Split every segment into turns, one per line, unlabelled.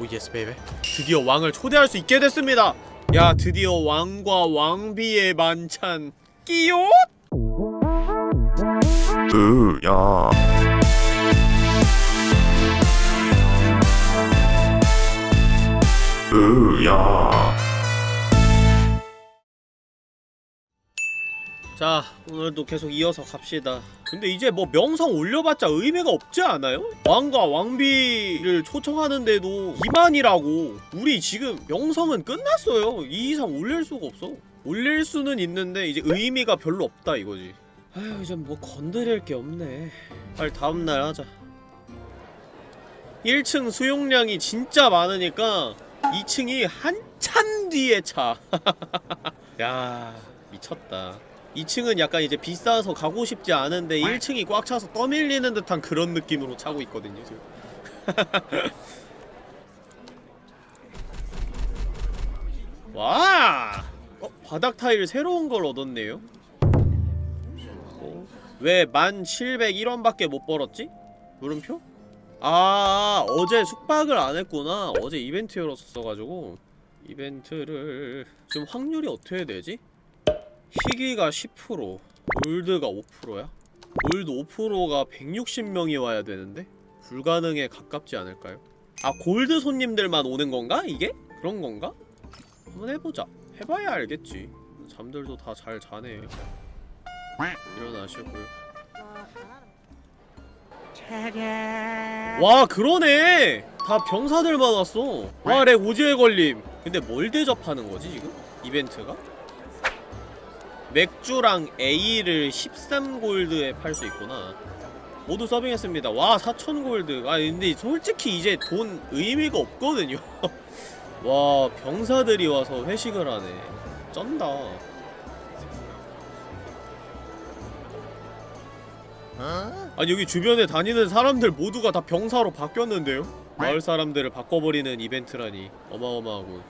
oh yes baby. 드디어 왕을 초대할 수 있게 됐습니다. 야 드디어 왕과 왕비의 만찬. 끼요?
으야. 으야
자 오늘도 계속 이어서 갑시다. 근데 이제 뭐 명성 올려봤자 의미가 없지 않아요? 왕과 왕비를 초청하는데도 이만이라고. 우리 지금 명성은 끝났어요. 이 이상 올릴 수가 없어. 올릴 수는 있는데 이제 의미가 별로 없다 이거지. 아휴 이제 뭐 건드릴 게 없네. 빨리 다음날 하자. 1층 수용량이 진짜 많으니까 2층이 한참 뒤에 차. 야, 미쳤다. 2층은 약간 이제 비싸서 가고 싶지 않은데 1층이 꽉 차서 떠밀리는 듯한 그런 느낌으로 차고 있거든요, 지금. 와! 어, 바닥 타일 새로운 걸 얻었네요? 어? 왜 1701원밖에 못 벌었지? 물음표? 아 어제 숙박을 안 했구나 어제 이벤트 열었었어가지고 이벤트를 지금 확률이 어떻게 되지? 희귀가 10% 골드가 5%야? 골드 5%가 160명이 와야 되는데? 불가능에 가깝지 않을까요? 아 골드 손님들만 오는 건가? 이게? 그런 건가? 한번 해보자 해봐야 알겠지 잠들도 다 잘 자네 일어나시고요 와 그러네 다 병사들만 왔어 와렉 오지에 걸림 근데 뭘 대접하는 거지 지금? 이벤트가? 맥주랑 A를 13골드에 팔 수 있구나. 모두 서빙했습니다. 와 4000골드. 아 근데 솔직히 이제 돈 의미가 없거든요. 와 병사들이 와서 회식을 하네. 쩐다. 아니 여기 주변에 다니는 사람들 모두가 다 병사로 바뀌었는데요? 마을 사람들을 바꿔버리는 이벤트라니. 어마어마하고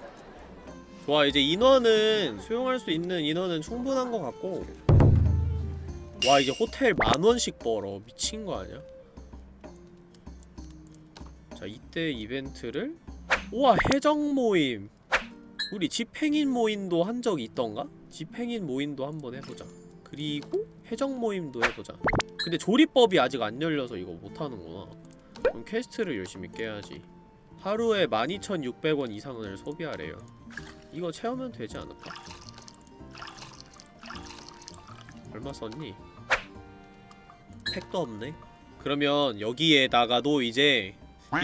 좋아 이제 인원은 수용할 수 있는 인원은 충분한 것 같고. 와 이제 호텔 만원씩 벌어. 미친 거 아니야? 자 이때 이벤트를. 우와 해적 모임. 우리 집행인 모임도 한 적이 있던가? 집행인 모임도 한번 해보자. 그리고 해적 모임도 해보자. 근데 조리법이 아직 안 열려서 이거 못하는구나. 그럼 quest를 열심히 깨야지. 하루에 12,600원 이상을 소비하래요 이거 채우면 되지 않을까? 얼마 썼니? 택도 없네 그러면 여기에다가도 이제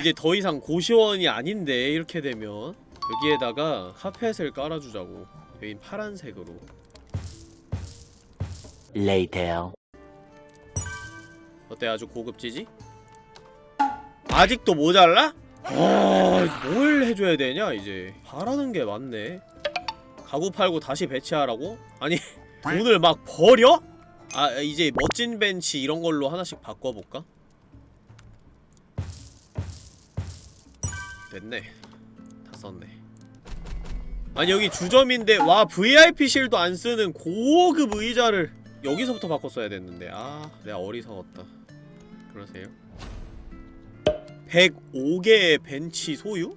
이제 더 이상 고시원이 아닌데 이렇게 되면 여기에다가 카펫을 깔아주자고 여긴 파란색으로
Later.
어때 아주 고급지지? 아직도 모자라? 아, 뭘 해줘야 되냐 이제 바라는 게 많네 가구 팔고 다시 배치하라고? 아니 돈을 막 버려? 아 이제 멋진 벤치 이런 걸로 하나씩 바꿔볼까? 됐네 다 썼네 아니 여기 주점인데 와 VIP실도 안 쓰는 고급 의자를 여기서부터 바꿨어야 됐는데 아 내가 어리석었다 그러세요? 105개의 벤치 소유?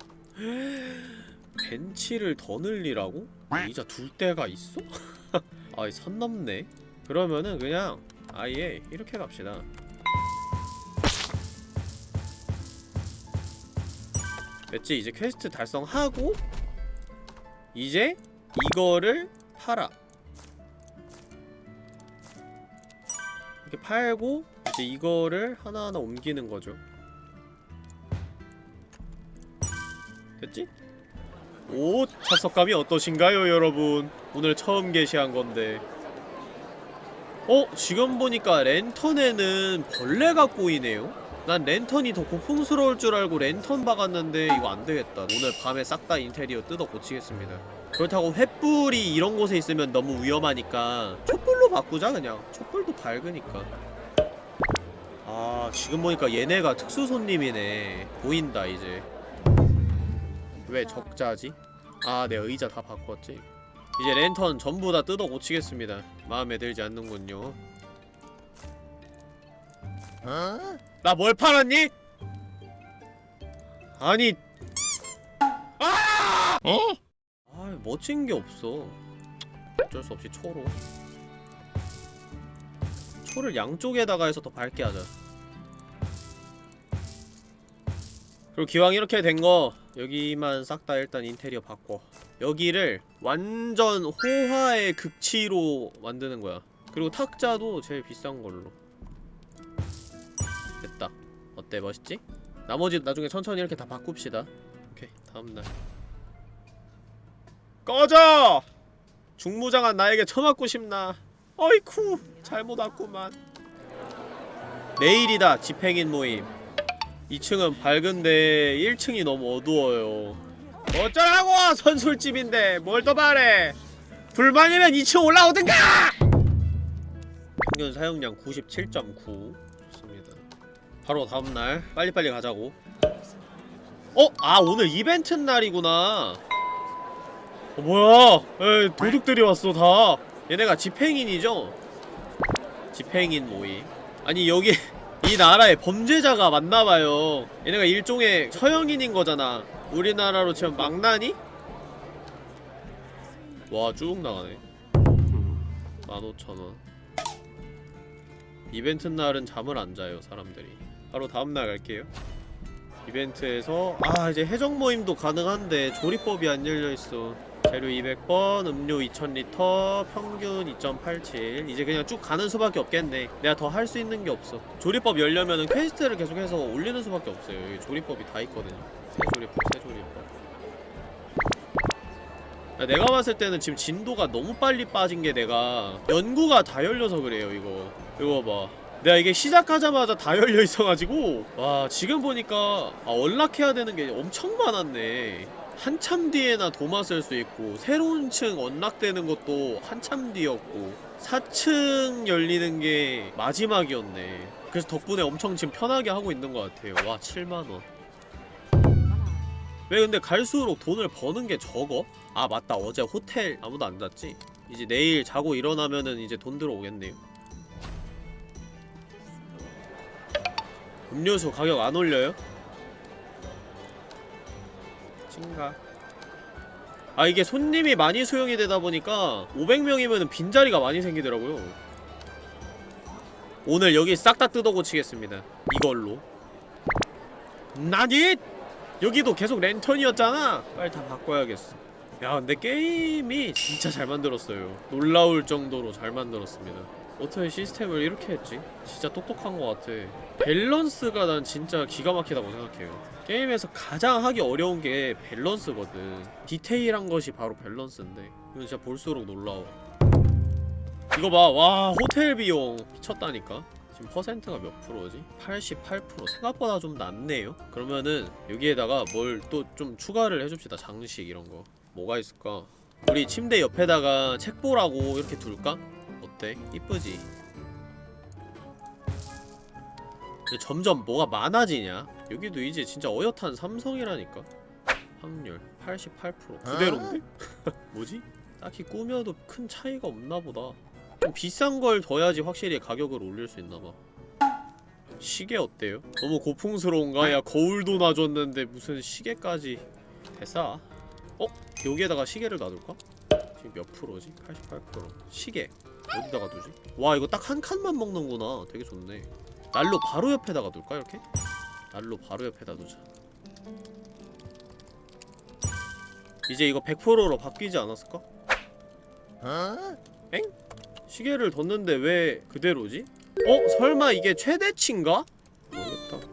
벤치를 더 늘리라고? 의자 둘 데가 있어? 아이 선 넘네 그러면은 그냥 아예 이렇게 갑시다 됐지? 이제 퀘스트 달성하고 이제 이거를 팔아 이렇게 팔고 이제 이거를 하나하나 옮기는 거죠 됐지? 오! 착석감이 어떠신가요 여러분 오늘 처음 게시한 건데 어? 지금 보니까 랜턴에는 벌레가 꼬이네요? 난 랜턴이 더 고풍스러울 줄 알고 랜턴 박았는데 이거 안되겠다 오늘 밤에 싹 다 인테리어 뜯어 고치겠습니다 그렇다고 횃불이 이런 곳에 있으면 너무 위험하니까 촛불로 바꾸자 그냥 촛불도 밝으니까 아 지금 보니까 얘네가 특수 손님이네 보인다 이제 왜 적자지? 아 내 의자 다 바꿨지? 이제 랜턴 전부 다 뜯어 고치겠습니다. 마음에 들지 않는군요. 나뭘 팔았니? 아니. 아 멋진 게 없어. 어쩔 수 없이 초로. 초를 양쪽에다가 해서 더 밝게 하자. 그리고 기왕 이렇게 된 거 여기만 싹 다 일단 인테리어 바꿔 여기를 완전 호화의 극치로 만드는 거야. 그리고 탁자도 제일 비싼 걸로. 됐다. 어때? 멋있지? 나머지 나중에 천천히 이렇게 다 바꿉시다. 오케이. 다음날. 꺼져! 중무장한 나에게 처맞고 싶나? 어이쿠! 잘못 왔구만. 내일이다 집행인 모임 2층은 밝은데 1층이 너무 어두워요. 어쩌라고 선술집인데. 뭘 더 바래 불만이면 2층 올라오든가! 평균 사용량 97.9 좋습니다. 바로 다음날 빨리빨리 가자고. 어? 아 오늘 이벤트 날이구나. 어, 뭐야? 에이 도둑들이 왔어 다. 얘네가 집행인이죠? 집행인 모임. 아니 여기 이 나라에 범죄자가 많나봐요. 얘네가 일종의 서영인인 거잖아. 우리나라로 치면 망나니? 와 쭉 나가네. 15,000원. 이벤트 날은 잠을 안 자요 사람들이. 바로 다음날 갈게요. 이벤트에서 아 이제 해적 모임도 가능한데 조리법이 안 열려있어 재료 200번, 음료 2000리터, 평균 2.87 이제 그냥 쭉 가는 수밖에 없겠네. 내가 더 할 수 있는 게 없어. 조리법 열려면은 quest를 계속해서 올리는 수밖에 없어요. 여기 조리법이 다 있거든요. 새조리법, 새조리법. 야, 내가 봤을 때는 지금 진도가 너무 빨리 빠진 게 내가 연구가 다 열려서 그래요 이거. 이거 봐. 내가 이게 시작하자마자 다 열려 있어가지고. 와 지금 보니까 아, unlock해야 되는 게 엄청 많았네 한참 뒤에나 도마 쓸 수 있고 새로운 층 언락되는 것도 한참 뒤였고 4층 열리는 게 마지막이었네 그래서 덕분에 엄청 지금 편하게 하고 있는 것 같아요 와 7만원 왜 근데 갈수록 돈을 버는 게 적어? 아 맞다 어제 호텔 아무도 안 잤지? 이제 내일 자고 일어나면은 이제 돈 들어오겠네요 음료수 가격 안 올려요? 찐가. 아 이게 손님이 많이 수용이 되다 보니까 500명이면 빈자리가 많이 생기더라고요. 오늘 여기 싹 다 뜯어고치겠습니다. 이걸로. 나니? 여기도 계속 랜턴이었잖아! 빨리 다 바꿔야겠어. 야 근데 게임이 진짜 잘 만들었어요. 놀라울 정도로 잘 만들었습니다. 어떻게 시스템을 이렇게 했지? 진짜 똑똑한 것 같아 밸런스가 난 진짜 기가 막히다고 생각해요 게임에서 가장 하기 어려운 게 밸런스거든 디테일한 것이 바로 밸런스인데 이건 진짜 볼수록 놀라워 이거 봐, 와 호텔 비용 미쳤다니까 지금 퍼센트가 몇 프로지? 88% 생각보다 좀 낮네요? 그러면은 여기에다가 뭘 또 좀 추가를 해줍시다 장식 이런 거 뭐가 있을까? 우리 침대 옆에다가 책 보라고 이렇게 둘까? 어때? 이쁘지? 점점 뭐가 많아지냐? 여기도 이제 진짜 어엿한 삼성이라니까 확률 88% 그대로인데? 뭐지? 딱히 꾸며도 큰 차이가 없나보다 좀 비싼 걸 둬야지 확실히 가격을 올릴 수 있나봐 시계 어때요? 너무 고풍스러운가? 야 거울도 놔줬는데 무슨 시계까지 됐어 어? 여기에다가 시계를 놔둘까? 지금 몇 프로지? 88% 시계 어디다가 두지? 와 이거 딱 한 칸만 먹는구나 되게 좋네 난로 바로 옆에다가 둘까 이렇게? 난로 바로 옆에다 두자 이제 이거 100%로 바뀌지 않았을까? 엥? 시계를 뒀는데 왜 그대로지? 어? 설마 이게 최대치인가? 모르겠다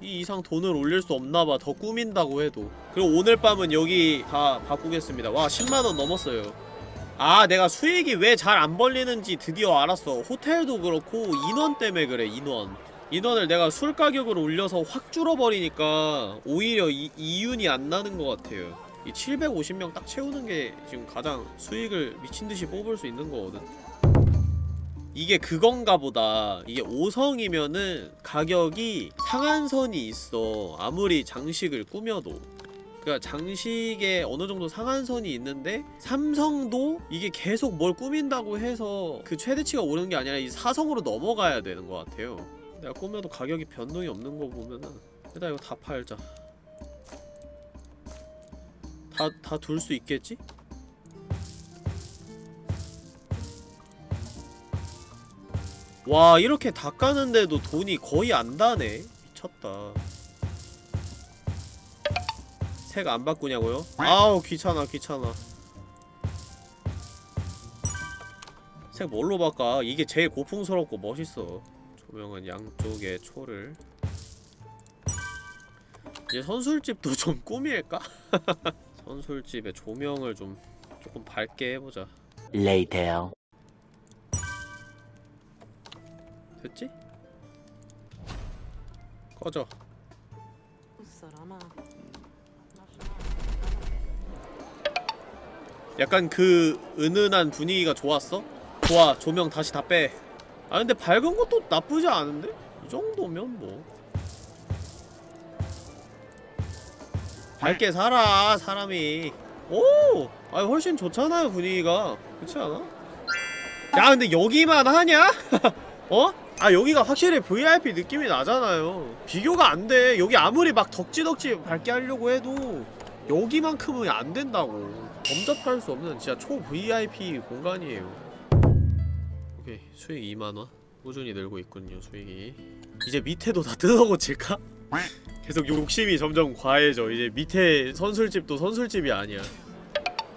이 이상 돈을 올릴 수 없나봐 더 꾸민다고 해도 그리고 오늘 밤은 여기 다 바꾸겠습니다 와 10만원 넘었어요 아 내가 수익이 왜 잘 안 벌리는지 드디어 알았어. 호텔도 그렇고 인원 때문에 그래 인원. 인원을 내가 술 가격을 올려서 확 줄어버리니까 오히려 이, 이윤이 안 나는 것 같아요. 이 750명 딱 채우는 게 지금 가장 수익을 미친듯이 뽑을 수 있는 거거든. 이게 그건가 보다. 이게 5성이면은 가격이 상한선이 있어. 아무리 장식을 꾸며도 그니까 장식에 어느 정도 상한선이 있는데 삼성도 이게 계속 뭘 꾸민다고 해서 그 최대치가 오르는 게 아니라 이 4성으로 넘어가야 되는 것 같아요. 내가 꾸며도 가격이 변동이 없는 거 보면은 일단 이거 다 팔자. 다 다 둘 수 있겠지? 와 이렇게 다 까는데도 돈이 거의 안 다네. 미쳤다 색 안 바꾸냐고요? 아우 귀찮아 귀찮아 색 뭘로 바꿔? 이게 제일 고풍스럽고 멋있어 조명은 양쪽에 초를 이제 선술집도 좀 꾸밀까? 선술집에 조명을 좀 조금 밝게 해보자
Later.
됐지? 꺼져 약간 그 은은한 분위기가 좋았어? 좋아 조명 다시 다 빼. 아 근데 밝은 것도 나쁘지 않은데? 이 정도면 뭐 밝게 살아 사람이 오! 아 훨씬 좋잖아요 분위기가 그렇지 않아? 야 근데 여기만 하냐? 어? 아 여기가 확실히 VIP 느낌이 나잖아요 비교가 안돼 여기 아무리 막 덕지덕지 밝게 하려고 해도 여기만큼은 안 된다고 범접할 수 없는 진짜 초 VIP 공간이에요. 오케이 수익 2만원. 꾸준히 늘고 있군요 수익이. 이제 밑에도 다 뜯어고칠까? 계속 욕심이 점점 과해져. 이제 밑에 선술집도 선술집이 아니야.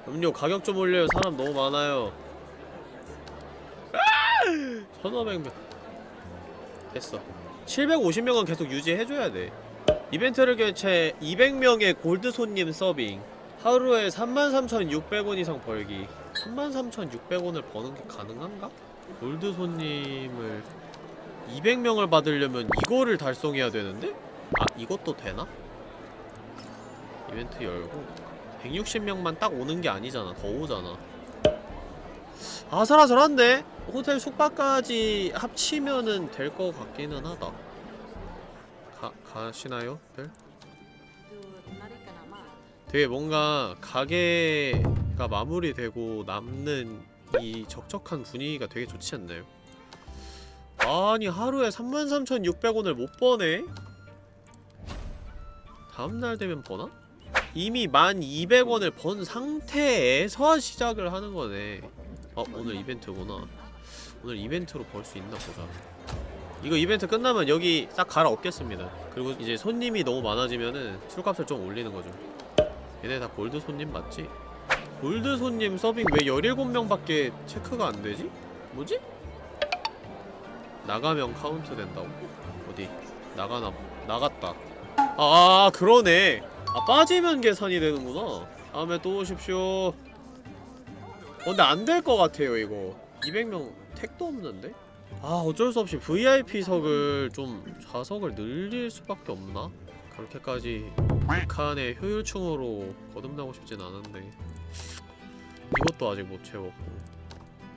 음료 가격 좀 올려요. 사람 너무 많아요. 1500명. 됐어. 750명은 계속 유지해줘야 돼. 이벤트를 개최 200명의 골드 손님 서빙 하루에 33,600원 이상 벌기 33,600원을 버는 게 가능한가? 골드 손님을 200명을 받으려면 이거를 달성해야 되는데? 아 이것도 되나? 이벤트 열고 160명만 딱 오는 게 아니잖아 더 오잖아 아슬아슬한데? 호텔 숙박까지 합치면은 될 것 같기는 하다 가, 가시나요? 들? 되게 뭔가 가게가 마무리되고 남는 이 적적한 분위기가 되게 좋지 않나요? 아니 하루에 33,600원을 못 버네? 다음날 되면 버나? 이미 1,200원을 번 상태에서 시작을 하는 거네 어 오늘 이벤트구나 오늘 이벤트로 벌 수 있나 보자 이거 이벤트 끝나면 여기 싹 갈아엎겠습니다 그리고 이제 손님이 너무 많아지면은 술값을 좀 올리는 거죠 얘네 다 골드 손님 맞지? 골드 손님 서빙 왜 17명밖에 체크가 안 되지? 뭐지? 나가면 카운트 된다고? 어디? 나가나 나갔다 아, 아 그러네 아 빠지면 계산이 되는구나 다음에 또 오십시오 어, 근데 안 될 것 같아요 이거 200명 택도 없는데? 아 어쩔 수 없이 VIP석을 좀 좌석을 늘릴 수밖에 없나? 그렇게까지 북한의 효율충으로 거듭나고 싶진 않은데 이것도 아직 못 채웠고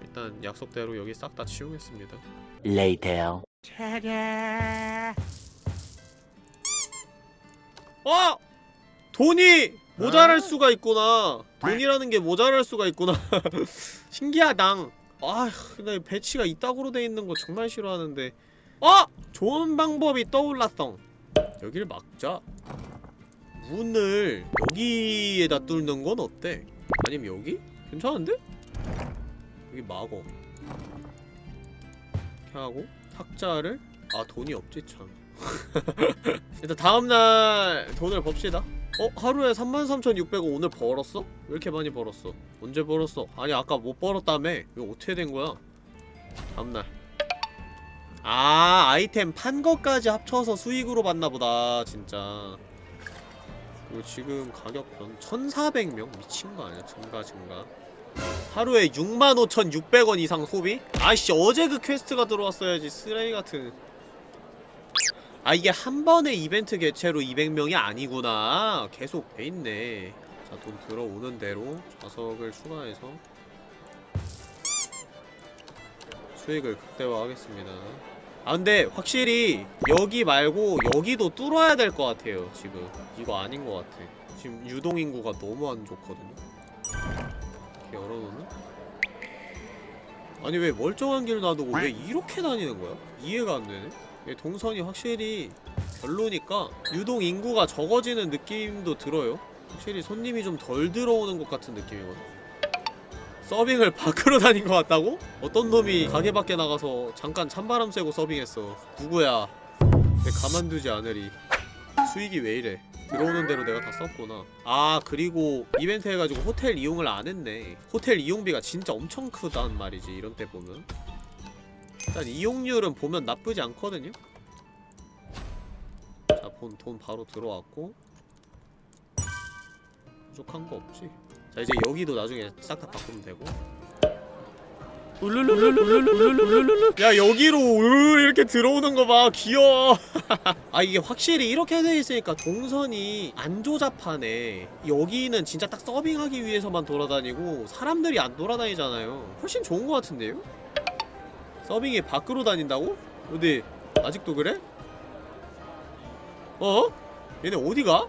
일단 약속대로 여기 싹 다 치우겠습니다.
Later.
어! 돈이 모자랄 수가 있구나. 돈이라는 게 모자랄 수가 있구나. 신기하당 아휴 나 배치가 이따구로 돼 있는 거 정말 싫어하는데. 어! 좋은 방법이 떠올랐덩 여길 막자 문을 여기에다 뚫는 건 어때? 아니면 여기? 괜찮은데? 여기 막어 이렇게 하고 탁자를 아 돈이 없지 참 일단 다음날 돈을 법시다 어? 하루에 33,600원 오늘 벌었어? 왜 이렇게 많이 벌었어? 언제 벌었어? 아니 아까 못 벌었다며 이거 어떻게 된 거야? 다음날 아 아이템 판 것까지 합쳐서 수익으로 받나보다 진짜 그리고 지금 가격 변 1,400명? 미친 거 아니야? 증가 증가. 하루에 65,600원 이상 소비? 아이씨 어제 그 퀘스트가 들어왔어야지 쓰레기 같은. 아 이게 한 번에 이벤트 개최로 200명이 아니구나. 계속 돼있네. 자 돈 들어오는 대로 좌석을 추가해서 수익을 극대화하겠습니다 아 근데 확실히 여기 말고 여기도 뚫어야 될 것 같아요 지금. 이거 아닌 것 같아. 지금 유동인구가 너무 안 좋거든요. 이렇게 열어놓으면? 아니 왜 멀쩡한 길 놔두고 왜 이렇게 다니는 거야? 이해가 안 되네. 이 동선이 확실히 별로니까 유동 인구가 적어지는 느낌도 들어요. 확실히 손님이 좀 덜 들어오는 것 같은 느낌이거든 서빙을 밖으로 다닌 것 같다고? 어떤 놈이 가게 밖에 나가서 잠깐 찬바람 쐬고 서빙했어. 누구야? 내 가만두지 않으리. 수익이 왜 이래? 들어오는 대로 내가 다 썼구나. 아 그리고 이벤트 해가지고 호텔 이용을 안 했네. 호텔 이용비가 진짜 엄청 크단 말이지 이런 때 보면. 일단 이용률은 보면 나쁘지 않거든요. 자, 돈, 돈 바로 들어왔고. 부족한 거 없지 자 이제 여기도 나중에 싹 다 바꾸면 되고 야 여기로 으 이렇게 들어오는 거 봐 귀여워 아 이게 확실히 이렇게 돼 있으니까 동선이 안 조잡하네 여기는 진짜 딱 서빙하기 위해서만 돌아다니고 사람들이 안 돌아다니잖아요 훨씬 좋은 거 같은데요? 서빙이 밖으로 다닌다고? 어디 아직도 그래? 어? 얘네 어디가?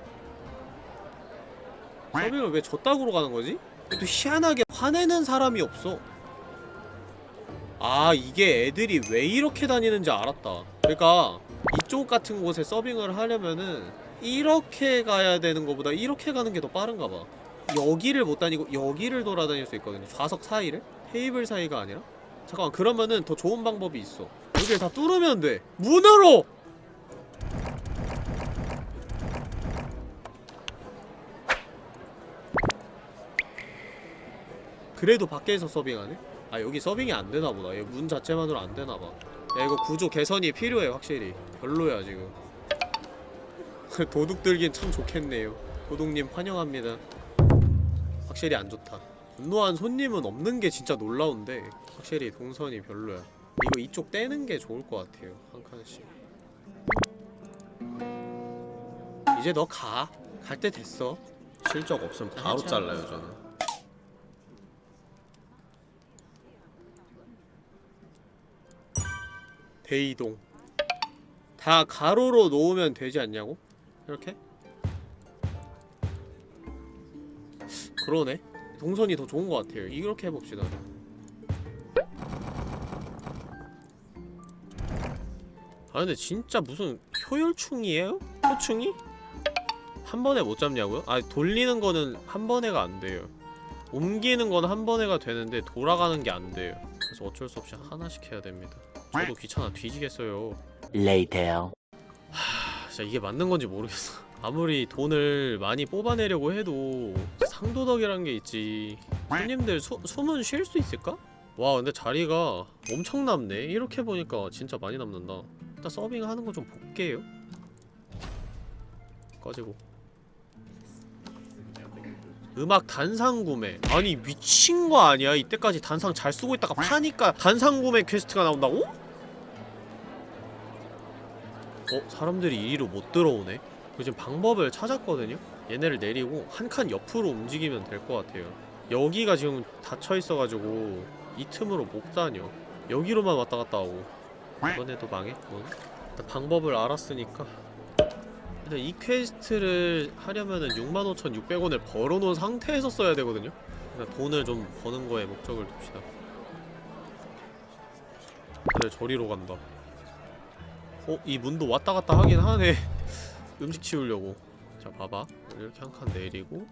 서빙을 왜 저따구로 가는 거지? 또 희한하게 화내는 사람이 없어. 아 이게 애들이 왜 이렇게 다니는지 알았다. 그러니까 이쪽 같은 곳에 서빙을 하려면은 이렇게 가야 되는 것보다 이렇게 가는 게 더 빠른가 봐. 여기를 못 다니고 여기를 돌아다닐 수 있거든요. 좌석 사이를? 테이블 사이가 아니라? 잠깐만 그러면은 더 좋은 방법이 있어. 여기를 다 뚫으면 돼. 문으로! 그래도 밖에서 서빙하네? 아 여기 서빙이 안 되나보다. 얘 문 자체만으로 안 되나봐. 야 이거 구조 개선이 필요해 확실히. 별로야 지금. 도둑 들긴 참 좋겠네요. 도둑님 환영합니다. 확실히 안 좋다. 분노한 손님은 없는 게 진짜 놀라운데 확실히 동선이 별로야. 이거 이쪽 떼는 게 좋을 것 같아요 한 칸씩 이제 너 가. 갈 때 됐어. 실적 없으면 바로 잘라요 저는. 대이동. 다 가로로 놓으면 되지 않냐고? 이렇게? 그러네. 동선이 더 좋은 것 같아요. 이렇게 해봅시다. 아 근데 진짜 무슨 효율충이에요? 효충이? 한 번에 못 잡냐고요? 아 돌리는 거는 한 번에가 안 돼요. 옮기는 건 한 번에가 되는데 돌아가는 게 안 돼요. 그래서 어쩔 수 없이 하나씩 해야 됩니다. 저도 귀찮아 뒤지겠어요.
Later.
하, 진짜 이게 맞는 건지 모르겠어. 아무리 돈을 많이 뽑아내려고 해도 상도덕이란 게 있지. 손님들 수, 숨은 쉴 수 있을까? 와 근데 자리가 엄청 남네. 이렇게 보니까 진짜 많이 남는다. 일단 서빙 하는 거 좀 볼게요. 꺼지고. 음악 단상 구매. 아니 미친 거 아니야? 이때까지 단상 잘 쓰고 있다가 파니까 단상 구매 퀘스트가 나온다고? 어? 사람들이 이리로 못 들어오네? 그 지금 방법을 찾았거든요? 얘네를 내리고 한 칸 옆으로 움직이면 될 것 같아요. 여기가 지금 닫혀있어가지고 이 틈으로 못 다녀. 여기로만 왔다 갔다 하고. 이번에도 망했군. 일단 방법을 알았으니까. 일단 이 퀘스트를 하려면은 65,600원을 벌어놓은 상태에서 써야 되거든요? 그냥 돈을 좀 버는 거에 목적을 둡시다. 다들 저리로 간다 어? 이 문도 왔다 갔다 하긴 하네. 음식 치우려고. 자 봐봐. 이렇게 한 칸 내리고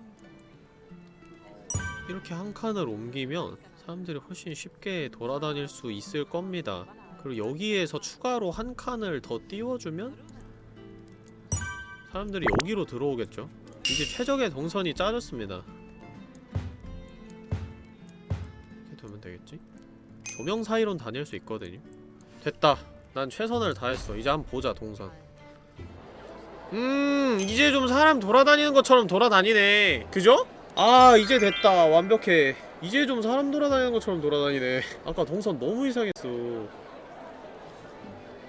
이렇게 한 칸을 옮기면 사람들이 훨씬 쉽게 돌아다닐 수 있을 겁니다. 그리고 여기에서 추가로 한 칸을 더 띄워주면 사람들이 여기로 들어오겠죠? 이제 최적의 동선이 짜졌습니다. 이렇게 되면 되겠지? 조명 사이론 다닐 수 있거든요. 됐다 난 최선을 다했어. 이제 한번 보자 동선. 음 이제 좀 사람 돌아다니는 것처럼 돌아다니네. 그죠? 아 이제 됐다. 완벽해. 이제 좀 사람 돌아다니는 것처럼 돌아다니네. 아까 동선 너무 이상했어.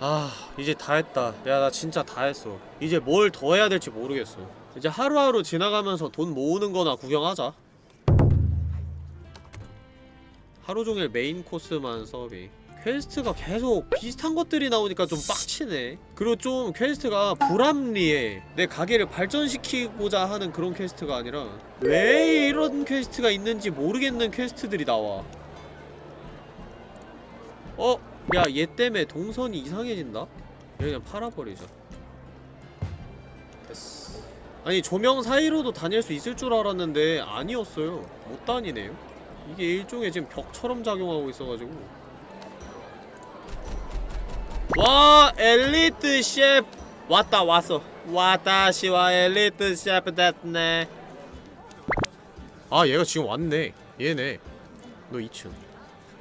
아 이제 다 했다. 야 나 진짜 다 했어. 이제 뭘 더 해야 될지 모르겠어. 이제 하루하루 지나가면서 돈 모으는 거나 구경하자. 하루종일 메인 코스만 서빙 퀘스트가 계속 비슷한 것들이 나오니까 좀 빡치네. 그리고 좀 퀘스트가 불합리해. 내 가게를 발전시키고자 하는 그런 퀘스트가 아니라 왜 이런 퀘스트가 있는지 모르겠는 퀘스트들이 나와. 어? 야 얘 때문에 동선이 이상해진다? 얘 그냥 팔아버리자. 됐어. 아니 조명 사이로도 다닐 수 있을 줄 알았는데 아니었어요. 못 다니네요. 이게 일종의 지금 벽처럼 작용하고 있어가지고. 와 엘리트 셰프. 왔다 왔어. 와다시와 엘리트 셰프 됐네. 아 얘가 지금 왔네. 얘네. 너 2층.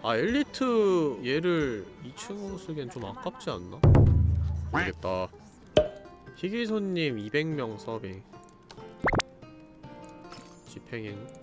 아 엘리트 얘를 2층으로 쓰기엔 좀 아깝지 않나? 모르겠다. 희귀손님 200명 서빙. 집행행.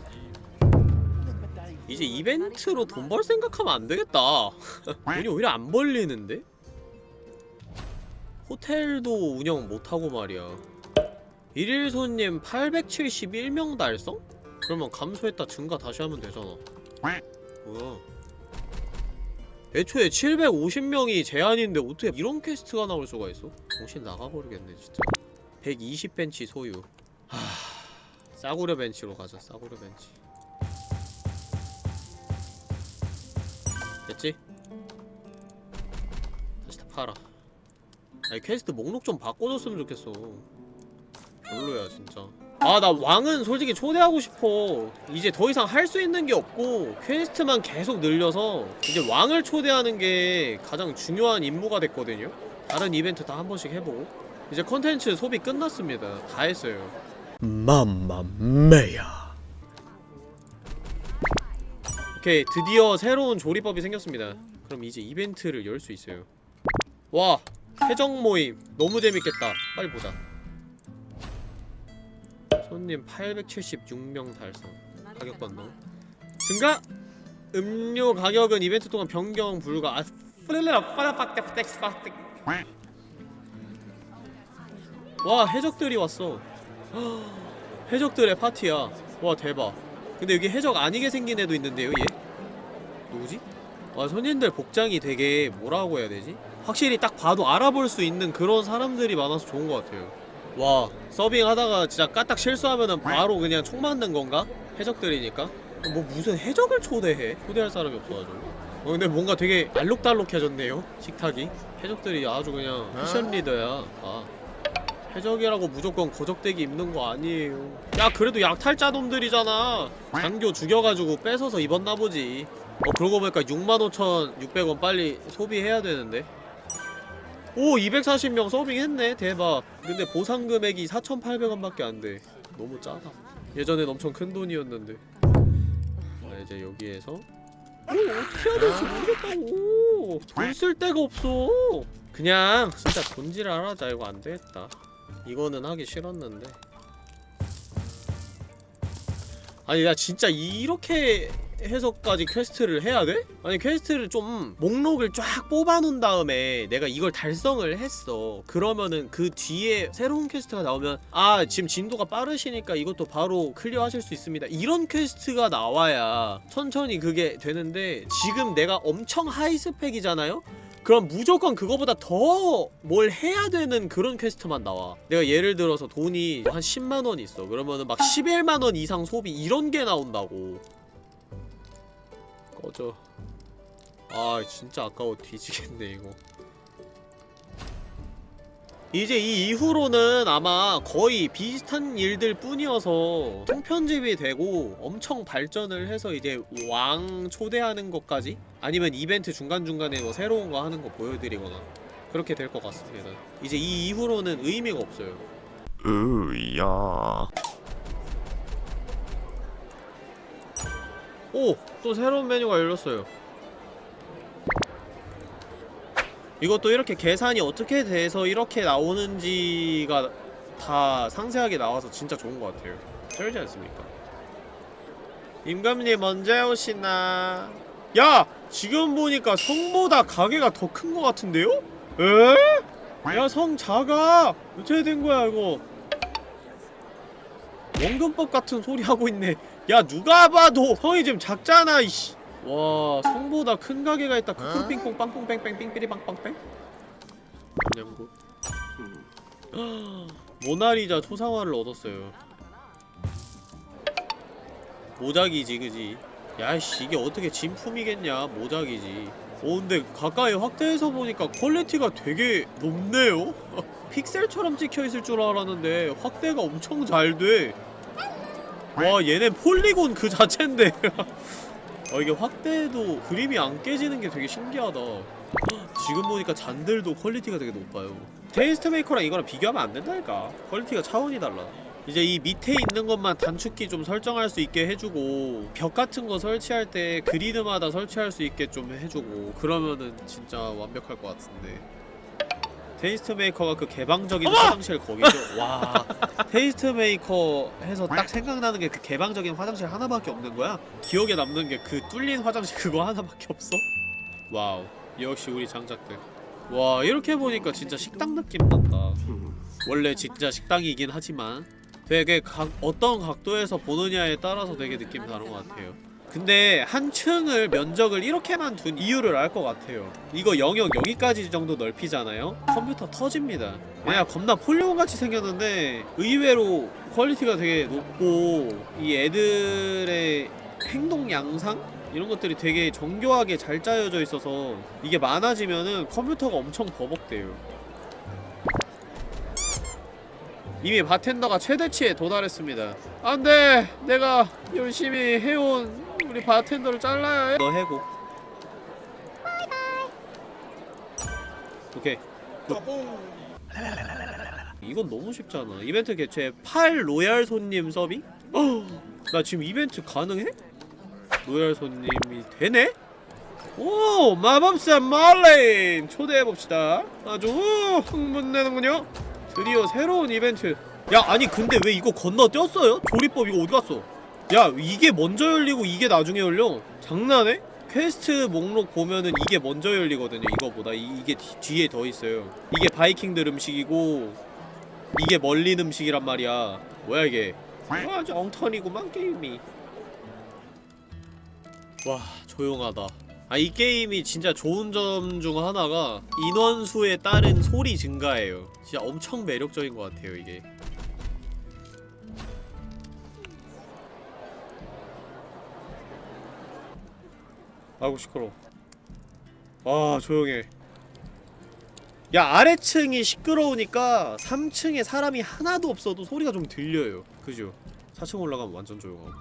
이제 이벤트로 돈 벌 생각하면 안 되겠다. 돈이 오히려 안 벌리는데? 호텔도 운영 못하고 말이야. 일일 손님 871명 달성? 그러면 감소했다 증가 다시 하면 되잖아. 뭐야? 애초에 750명이 제한인데 어떻게 이런 퀘스트가 나올 수가 있어? 정신 나가버리겠네 진짜. 120벤치 소유. 하... 싸구려 벤치로 가자 싸구려 벤치. 됐지? 다시 다 팔아. 아니 퀘스트 목록 좀 바꿔줬으면 좋겠어. 별로야 진짜. 아 나 왕은 솔직히 초대하고 싶어. 이제 더 이상 할 수 있는 게 없고 퀘스트만 계속 늘려서 이제 왕을 초대하는 게 가장 중요한 임무가 됐거든요. 다른 이벤트 다 한 번씩 해보고. 이제 컨텐츠 소비 끝났습니다. 다 했어요. 맘마메야 오케이 드디어 새로운 조리법이 생겼습니다. 그럼 이제 이벤트를 열 수 있어요. 와 해적 모임. 너무 재밌겠다. 빨리 보자. 손님 876명 달성. 가격 변동 증가! 음료 가격은 이벤트 동안 변경 불가. 아 플레레라 빠라빡떼빡떼 와 해적들이 왔어. 해적들의 파티야. 와 대박 근데 여기 해적 아니게 생긴 애도 있는데요 얘? 누구지? 와 손님들 복장이 되게 뭐라고 해야 되지? 확실히 딱 봐도 알아볼 수 있는 그런 사람들이 많아서 좋은 것 같아요 와 서빙 하다가 진짜 까딱 실수하면은 바로 그냥 총 맞는 건가? 해적들이니까 뭐 무슨 해적을 초대해 초대할 사람이 없어가지고 어 근데 뭔가 되게 알록달록해졌네요 식탁이 해적들이 아주 그냥 패션 리더야 아 해적이라고 무조건 거적대기 입는 거 아니에요. 야 그래도 약탈자 놈들이잖아. 장교 죽여가지고 뺏어서 입었나 보지. 어 그러고 보니까 65,600원 빨리 소비해야 되는데. 오 240명 서빙했네. 대박. 근데 보상 금액이 4,800원밖에 안 돼. 너무 짜다. 예전엔 엄청 큰 돈이었는데. 자 이제 여기에서. 오 어떻게 해야 될지 모르겠다고. 돈 쓸 데가 없어. 그냥 진짜 돈질 하자 이거 안되겠다 이거는 하기 싫었는데 아니 나 진짜 이렇게 해서까지 퀘스트를 해야 돼? 아니 퀘스트를 좀 목록을 쫙 뽑아놓은 다음에 내가 이걸 달성을 했어 그러면은 그 뒤에 새로운 퀘스트가 나오면 아 지금 진도가 빠르시니까 이것도 바로 클리어 하실 수 있습니다 이런 퀘스트가 나와야 천천히 그게 되는데 지금 내가 엄청 high spec이잖아요? 그럼 무조건 그거보다 더 뭘 해야 되는 그런 퀘스트만 나와. 내가 예를 들어서 돈이 한 10만원 있어. 그러면은 막 11만원 이상 소비 이런 게 나온다고. 꺼져. 아 진짜 아까워 뒤지겠네 이거 이제 이 이후로는 아마 거의 비슷한 일들 뿐이어서 통편집이 되고 엄청 발전을 해서 이제 왕 초대하는 것까지 아니면 이벤트 중간중간에 뭐 새로운 거 하는 거 보여드리거나 그렇게 될 것 같습니다. 이제 이 이후로는 의미가 없어요.
으야.
오! 또 새로운 메뉴가 열렸어요 이것도 이렇게 계산이 어떻게 돼서 이렇게 나오는지가 다 상세하게 나와서 진짜 좋은 것 같아요 쩔지 않습니까? 임감님 언제 오시나 야! 지금 보니까 성보다 가게가 더 큰 것 같은데요? 에? 야 성 작아 어떻게 된 거야 이거 원근법 같은 소리 하고 있네 야 누가 봐도 성이 지금 작잖아 이씨 와 성보다 큰 가게가 있다. 크크핑퐁 빵뽕뺑뺑 삥삐리 빵빵뺑 그냥고 모나리자 초상화를 얻었어요. 모작이지 그지? 야이씨 이게 어떻게 진품이겠냐? 모작이지. 어 근데 가까이 확대해서 보니까 퀄리티가 되게 높네요? 픽셀처럼 찍혀있을 줄 알았는데 확대가 엄청 잘돼. 와 얘네 폴리곤 그 자체인데 어 이게 확대해도 그림이 안 깨지는 게 되게 신기하다. 지금 보니까 잔들도 퀄리티가 되게 높아요. TasteMaker랑 이거랑 비교하면 안 된다니까. 퀄리티가 차원이 달라. 이제 이 밑에 있는 것만 단축키 좀 설정할 수 있게 해주고 벽 같은 거 설치할 때 그리드마다 설치할 수 있게 좀 해주고 그러면은 진짜 완벽할 것 같은데 TasteMaker가 그 개방적인 화장실 거기죠? 와 TasteMaker 해서 딱 생각나는 게 그 개방적인 화장실 하나밖에 없는 거야? 기억에 남는 게 그 뚫린 화장실 그거 하나밖에 없어? Wow 역시 우리 장작들 와 이렇게 보니까 진짜 식당 느낌 난다 원래 진짜 식당이긴 하지만 되게 각, 어떤 각도에서 보느냐에 따라서 되게 느낌 다른 것 같아요 근데 한 층을 면적을 이렇게만 둔 이유를 알 것 같아요. 이거 영역 여기까지 정도 넓히잖아요? 컴퓨터 터집니다. 그냥 겁나 폴리곤같이 생겼는데 의외로 퀄리티가 되게 높고 이 애들의 행동 양상? 이런 것들이 되게 정교하게 잘 짜여져 있어서 이게 많아지면은 컴퓨터가 엄청 버벅대요. 이미 바텐더가 최대치에 도달했습니다. 안돼! 내가 열심히 해온 우리 바텐더를 잘라야 해. 너 해고. 오케이. 이건 너무 쉽잖아. 이벤트 개최 8 로얄 손님? 어, 나 지금 이벤트 가능해? 로얄 손님이 되네? 오 마법사 말레인 초대해봅시다. 아주 흥분되는군요. 드디어 새로운 이벤트. 야 아니 근데 왜 이거 건너뛰었어요? 조리법 이거 어디갔어 야 이게 먼저 열리고 이게 나중에 열려? 장난해? 퀘스트 목록 보면은 이게 먼저 열리거든요 이거보다. 이, 뒤, 뒤에 더 있어요. 이게 바이킹들 음식이고 이게 멀린 음식이란 말이야. 뭐야 이게? 아주 엉터리구만 게임이. 와 조용하다. 아 이 게임이 진짜 좋은 점 중 하나가 인원수에 따른 소리 증가예요. 진짜 엄청 매력적인 것 같아요 이게 아이고 시끄러워. 아 조용해. 야 아래층이 시끄러우니까 3층에 사람이 하나도 없어도 소리가 좀 들려요. 그죠? 4층 올라가면 완전 조용하고.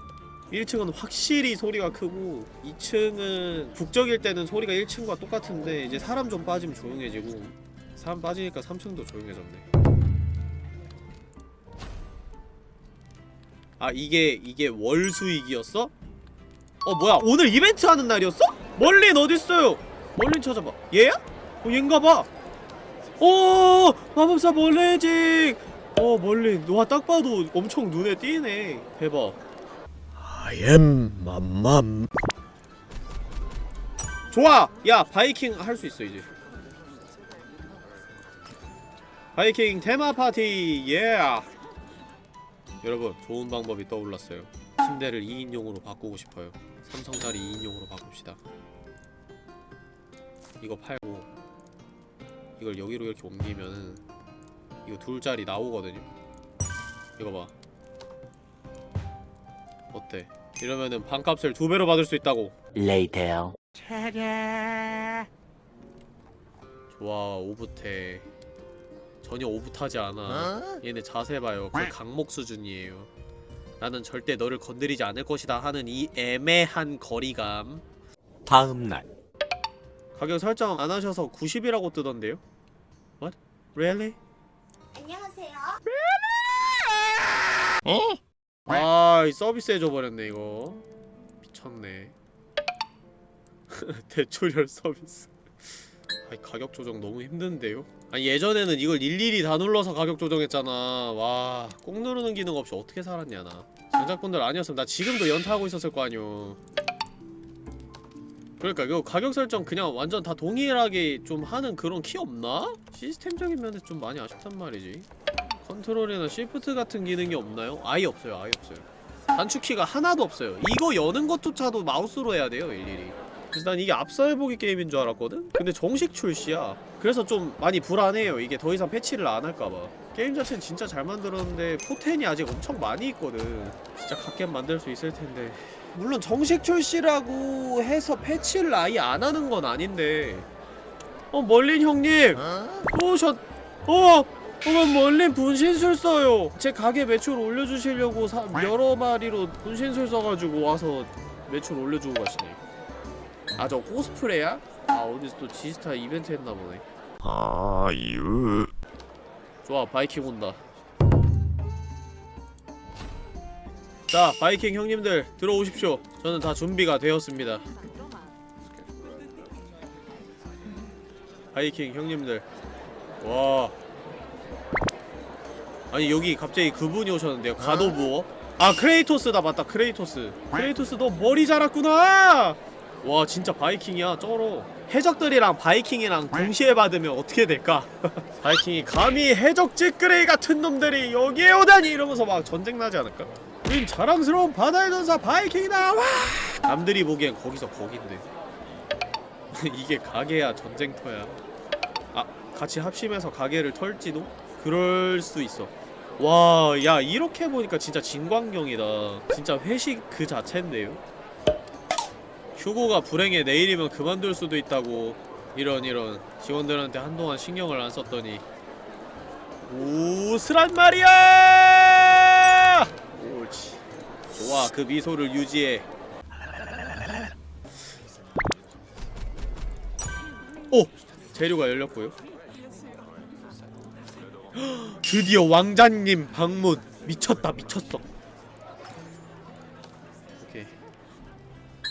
1층은 확실히 소리가 크고 2층은 북적일 때는 소리가 1층과 똑같은데 이제 사람 좀 빠지면 조용해지고 사람 빠지니까 3층도 조용해졌네. 아 이게 이게 월수익이었어? 어 뭐야? 오늘 이벤트 하는 날이었어? 멀린 어딨어요? 멀린 찾아봐. 얘야? 어 얘인가봐. 오 마법사 멀레직 어 멀린. 와딱 봐도 엄청 눈에 띄네. 대박.
I am 맘맘.
좋아! 야 바이킹 할 수 있어 이제. 바이킹 테마 파티 예 여러분 좋은 방법이 떠올랐어요. 침대를 2인용으로 바꾸고 싶어요 삼성자리 2인용으로 바꿉시다. 이거 팔고 이걸 여기로 이렇게 옮기면은 이거 둘짜리 나오거든요? 이거 봐. 어때? 이러면은 반값을 두 배로 받을 수 있다고.
Later.
좋아 오붓해. 전혀 오붓하지 않아. 얘네 자세 봐요. 거의 강목 수준이에요 나는 절대 너를 건드리지 않을 것이다 하는 이 애매한 거리감
다음 날.
가격 설정 안 하셔서 90이라고 뜨던데요? What? Really?
안녕하세요.
아, 이 서비스 해줘버렸네 이거 미쳤네 대출혈 서비스 아이 가격 조정 너무 힘든데요? 아니 예전에는 이걸 일일이 다 눌러서 가격 조정했잖아. 와 꾹 누르는 기능 없이 어떻게 살았냐 나. 장작분들 아니었으면 나 지금도 연타하고 있었을 거 아니오. 그러니까 이거 가격 설정 그냥 완전 다 동일하게 좀 하는 그런 키 없나? 시스템적인 면에서 좀 많이 아쉽단 말이지. 컨트롤이나 시프트 같은 기능이 없나요? 아예 없어요 아예 없어요. 단축키가 하나도 없어요. 이거 여는 것조차도 마우스로 해야 돼요 일일이 그래서 난 이게 앞서 해보기 게임인 줄 알았거든? 근데 정식 출시야. 그래서 좀 많이 불안해요. 이게 더 이상 패치를 안 할까봐. 게임 자체는 진짜 잘 만들었는데 포텐이 아직 엄청 많이 있거든. 진짜 갓겜 만들 수 있을 텐데. 물론 정식 출시라고 해서 패치를 아예 안 하는 건 아닌데. 어 멀린 형님! 오셨 어! 어머 멀린 분신술 써요. 제 가게 매출 올려주시려고 사, 여러 마리로 분신술 써가지고 와서 매출 올려주고 가시네 아 저 코스프레야? 아 어디서 또 지스타 이벤트 했나 보네.
아유.
좋아 바이킹 온다. 자 바이킹 형님들 들어오십시오. 저는 다 준비가 되었습니다. 바이킹 형님들. 와. 아니 여기 갑자기 그분이 오셨는데요. God of War? 아 크레이토스다. 맞다 크레이토스. 크레이토스 너 머리 자랐구나 와 진짜 바이킹이야? 쩔어 해적들이랑 바이킹이랑 동시에 받으면 어떻게 될까? 바이킹이 감히 해적 찌끄레기 같은 놈들이 여기에 오다니! 이러면서 막 전쟁 나지 않을까? 우린 자랑스러운 바다의 전사 바이킹이다! 와! 남들이 보기엔 거기서 거긴데. 이게 가게야 전쟁터야. 아 같이 합심해서 가게를 털지도? 그럴 수 있어. 와 야 이렇게 보니까 진짜 진광경이다. 진짜 회식 그 자체인데요 휴고가 불행해 내일이면 그만둘 수도 있다고 이런 이런 직원들한테 한동안 신경을 안 썼더니. 우스란 말이야! 옳지 좋아 그 미소를 유지해. 오! 재료가 열렸고요. 헉, 드디어 왕자님 방문. 미쳤다 미쳤어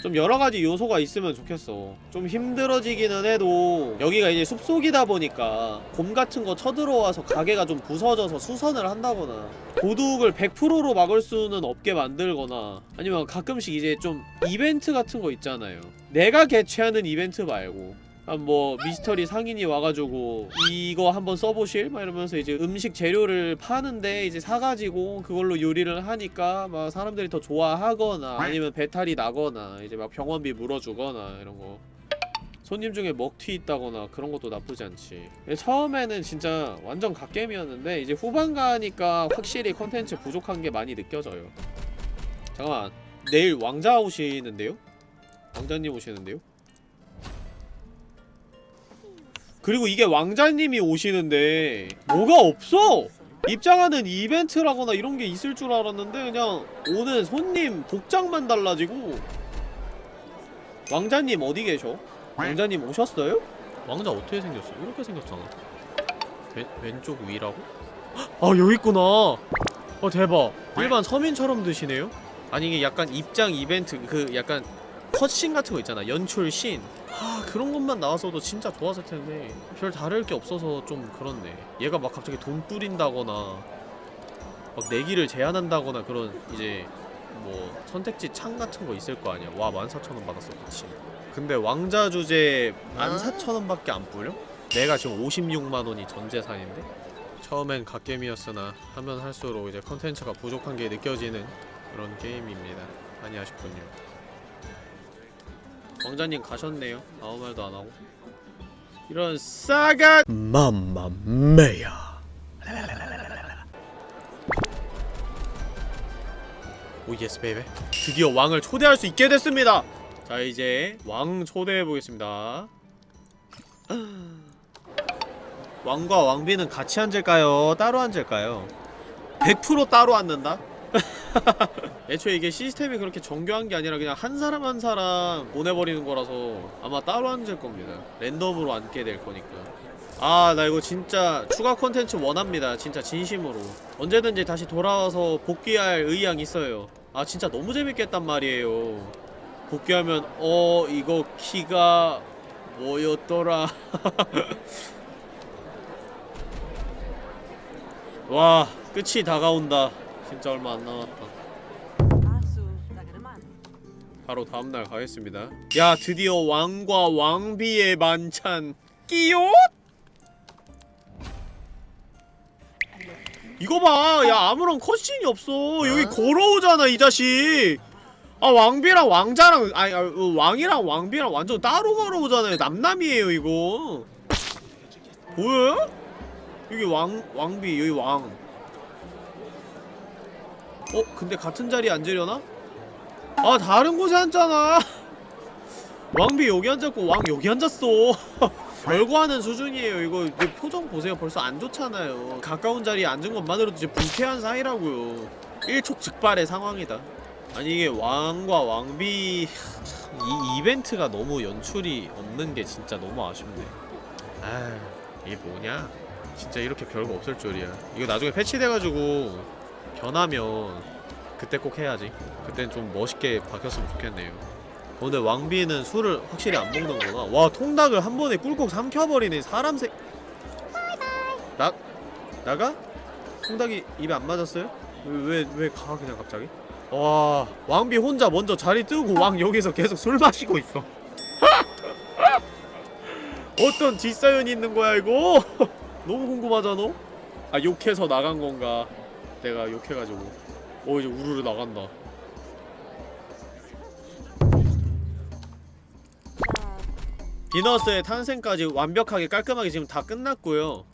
좀 여러가지 요소가 있으면 좋겠어. 좀 힘들어지기는 해도 여기가 이제 숲속이다 보니까 곰 같은 거 쳐들어와서 가게가 좀 부서져서 수선을 한다거나 도둑을 100%로 막을 수는 없게 만들거나 아니면 가끔씩 이제 좀 이벤트 같은 거 있잖아요. 내가 개최하는 이벤트 말고 아, 뭐 미스터리 상인이 와가지고 이거 한번 써보실? 막 이러면서 이제 음식 재료를 파는데 이제 사가지고 그걸로 요리를 하니까 막 사람들이 더 좋아하거나 아니면 배탈이 나거나 이제 막 병원비 물어주거나 이런 거 손님 중에 먹튀 있다거나 그런 것도 나쁘지 않지 처음에는 진짜 완전 갓겜이었는데 이제 후반 가니까 확실히 컨텐츠 부족한 게 많이 느껴져요 잠깐만 내일 왕자 오시는데요? 왕자님 오시는데요? 그리고 이게 왕자님이 오시는데 뭐가 없어! 입장하는 이벤트라거나 이런 게 있을 줄 알았는데 그냥 오는 손님 복장만 달라지고 왕자님 어디 계셔? 왕자님 오셨어요? 왕자 어떻게 생겼어? 이렇게 생겼잖아 왼, 왼쪽 위라고? 아 여기 있구나 어 대박 일반 서민처럼 드시네요? 아니 이게 약간 입장 이벤트 그 약간 컷신 같은 거 있잖아 연출신 아 그런 것만 나왔어도 진짜 좋았을 텐데. 별 다를 게 없어서 좀 그렇네. 얘가 막 갑자기 돈 뿌린다거나 막 내기를 제한한다거나 그런 이제 뭐 선택지 창 같은 거 있을 거 아니야. 와 14,000원 받았어 그치? 근데 왕자 주제 14,000원밖에 안 뿌려? 내가 지금 56만원이 전재산인데? 처음엔 갓겜이었으나 하면 할수록 이제 컨텐츠가 부족한 게 느껴지는 그런 게임입니다. 많이 아쉽군요 왕자님 가셨네요 아무 말도 안 하고 이런 싸가 mamma mia oh yes baby 드디어 왕을 초대할 수 있게 됐습니다 자 이제 왕 초대해 보겠습니다 왕과 왕비는 같이 앉을까요? 따로 앉을까요? 100% 따로 앉는다? 애초에 이게 시스템이 그렇게 정교한 게 아니라 그냥 한 사람 한 사람 보내버리는 거라서 아마 따로 앉을 겁니다. 랜덤으로 앉게 될 거니까. 아 나 이거 진짜 추가 콘텐츠 원합니다. 진짜 진심으로. 언제든지 다시 돌아와서 복귀할 의향 있어요. 아 진짜 너무 재밌겠단 말이에요. 복귀하면 어 이거 키가 뭐였더라? 와 끝이 다가온다. 진짜 얼마 안 남았다 바로 다음날 가겠습니다 야 드디어 왕과 왕비의 만찬 끼옷? 이거 봐! 야 아무런 컷신이 없어 여기 걸어오잖아 이 자식 아 왕비랑 왕자랑 아니 아, 어, 왕이랑 왕비랑 완전 따로 걸어오잖아요 남남이에요 이거 보여요? 여기 왕 왕비 여기 왕 어? 근데 같은 자리에 앉으려나? 아 다른 곳에 앉잖아. 왕비 여기 앉았고 왕 여기 앉았어. 별거하는 수준이에요. 이거 표정 보세요. 벌써 안 좋잖아요. 가까운 자리에 앉은 것만으로도 이제 불쾌한 사이라고요. 일촉즉발의 상황이다. 아니 이게 왕과 왕비 참, 이 이벤트가 너무 연출이 없는 게 진짜 너무 아쉽네. 아 이게 뭐냐? 진짜 이렇게 별거 없을 줄이야. 이거 나중에 패치돼가지고 변하면 그때 꼭 해야지 그땐 좀 멋있게 바뀌었으면 좋겠네요 오늘 왕비는 술을 확실히 안 먹는구나 와 통닭을 한 번에 꿀꺽 삼켜버리네 사람 새 나.. 나가? 통닭이 입에 안 맞았어요? 왜 왜 가 그냥 갑자기? 와 왕비 혼자 먼저 자리 뜨고 왕 여기서 계속 술 마시고 있어 어떤 뒷사연이 있는 거야 이거? 너무 궁금하잖아? 아 욕해서 나간 건가 내가 욕해가지고 어 이제 우르르 나간다. 비너스의 탄생까지 완벽하게 깔끔하게 지금 다 끝났고요.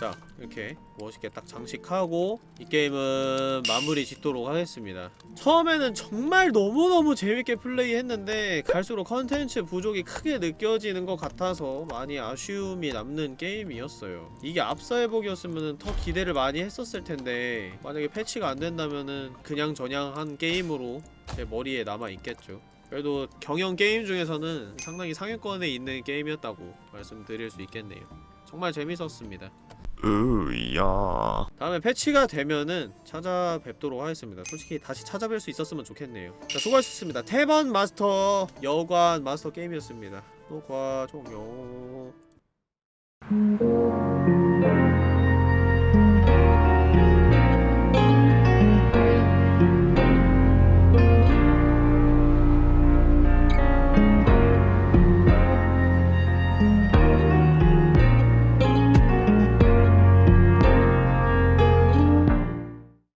자 이렇게 멋있게 딱 장식하고 이 게임은 마무리 짓도록 하겠습니다. 처음에는 정말 너무너무 재밌게 플레이했는데 갈수록 컨텐츠 부족이 크게 느껴지는 것 같아서 많이 아쉬움이 남는 게임이었어요. 이게 앞서 회복이었으면 더 기대를 많이 했었을 텐데 만약에 패치가 안 된다면은 그냥 저냥 한 게임으로 제 머리에 남아있겠죠. 그래도 경영 게임 중에서는 상당히 상위권에 있는 게임이었다고 말씀드릴 수 있겠네요. 정말 재밌었습니다
으야
다음에 패치가 되면은 찾아뵙도록 하겠습니다. 솔직히 다시 찾아뵐 수 있었으면 좋겠네요. 자, 수고하셨습니다. 태번 마스터 여관 마스터 게임이었습니다. 녹화 종료.